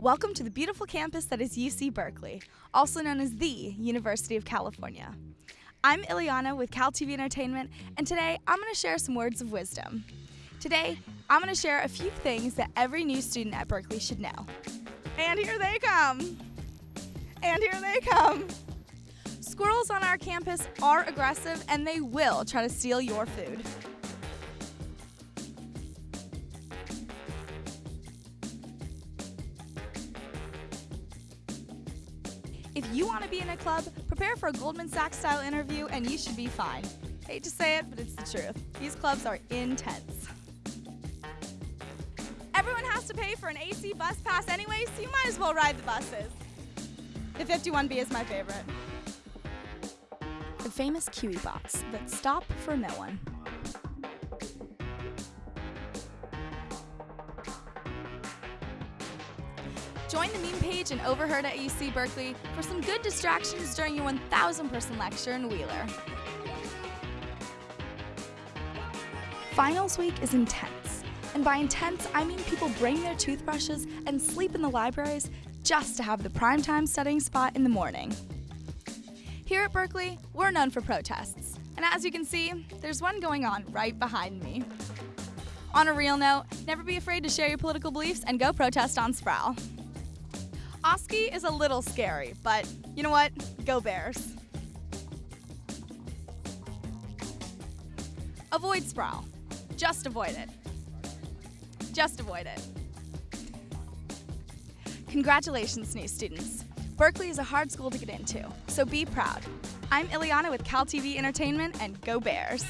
Welcome to the beautiful campus that is UC Berkeley, also known as the University of California. I'm Ileana with Cal TV Entertainment, and today I'm going to share some words of wisdom. Today, I'm going to share a few things that every new student at Berkeley should know. And here they come! And here they come! Squirrels on our campus are aggressive and they will try to steal your food. If you want to be in a club, prepare for a Goldman Sachs style interview and you should be fine. Hate to say it, but it's the truth. These clubs are intense. Everyone has to pay for an AC bus pass anyway, so you might as well ride the buses. The 51B is my favorite. The famous Kiwi bots that stop for no one. Join the meme page and Overheard at UC Berkeley for some good distractions during your 1,000 person lecture in Wheeler. Finals week is intense. And by intense, I mean people bring their toothbrushes and sleep in the libraries just to have the primetime studying spot in the morning. Here at Berkeley, we're known for protests. And as you can see, there's one going on right behind me. On a real note, never be afraid to share your political beliefs and go protest on Sproul. Oski is a little scary, but you know what? Go Bears. Avoid Sproul. Just avoid it. Just avoid it. Congratulations, new students. Berkeley is a hard school to get into, so be proud. I'm Ileana with Cal TV Entertainment, and go Bears!